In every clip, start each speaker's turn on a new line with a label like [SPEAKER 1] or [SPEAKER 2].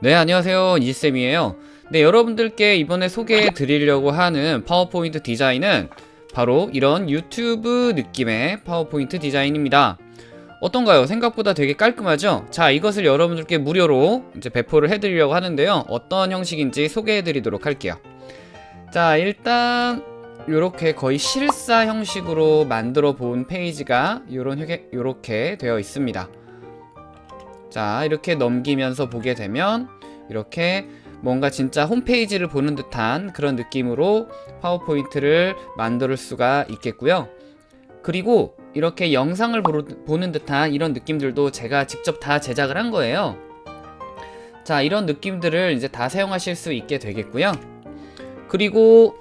[SPEAKER 1] 네 안녕하세요. 이지쌤이에요. 네 여러분들께 이번에 소개해 드리려고 하는 파워포인트 디자인은 바로 이런 유튜브 느낌의 파워포인트 디자인입니다. 어떤가요? 생각보다 되게 깔끔하죠? 자 이것을 여러분들께 무료로 이제 배포를 해드리려고 하는데요. 어떤 형식인지 소개해 드리도록 할게요. 자 일단 이렇게 거의 실사 형식으로 만들어 본 페이지가 요런 요렇게 되어 있습니다 자 이렇게 넘기면서 보게 되면 이렇게 뭔가 진짜 홈페이지를 보는 듯한 그런 느낌으로 파워포인트를 만들 수가 있겠고요. 그리고 이렇게 영상을 보는 듯한 이런 느낌들도 제가 직접 다 제작을 한 거예요. 자 이런 느낌들을 이제 다 사용하실 수 있게 되겠고요. 그리고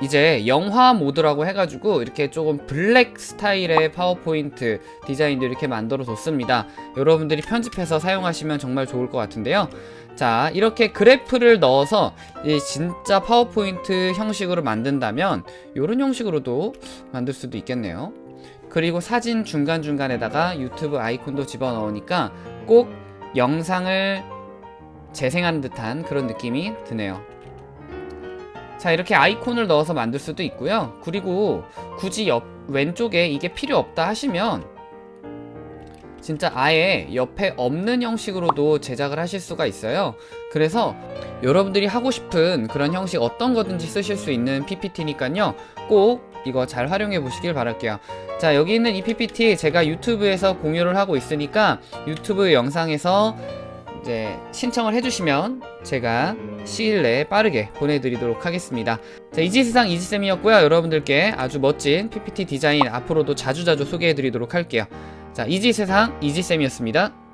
[SPEAKER 1] 이제 영화 모드라고 해가지고 이렇게 조금 블랙 스타일의 파워포인트 디자인도 이렇게 만들어 뒀습니다. 여러분들이 편집해서 사용하시면 정말 좋을 것 같은데요. 자 이렇게 그래프를 넣어서 진짜 파워포인트 형식으로 만든다면 이런 형식으로도 만들 수도 있겠네요. 그리고 사진 중간중간에다가 유튜브 아이콘도 집어넣으니까 꼭 영상을 재생하는 듯한 그런 느낌이 드네요 자 이렇게 아이콘을 넣어서 만들 수도 있고요. 그리고 굳이 옆 왼쪽에 이게 필요 없다 하시면 진짜 아예 옆에 없는 형식으로도 제작을 하실 수가 있어요. 그래서 여러분들이 하고 싶은 그런 형식 어떤 거든지 쓰실 수 있는 PPT니까요. 꼭 이거 잘 활용해 보시길 바랄게요. 자 여기 있는 이 PPT 제가 유튜브에서 공유를 하고 있으니까 유튜브 영상에서 이제 신청을 해주시면 제가 시일 내에 빠르게 보내드리도록 하겠습니다. 자 이지세상 이지쌤이었고요. 여러분들께 아주 멋진 PPT 디자인 앞으로도 자주자주 소개해드리도록 할게요. 자 이지세상 이지쌤이었습니다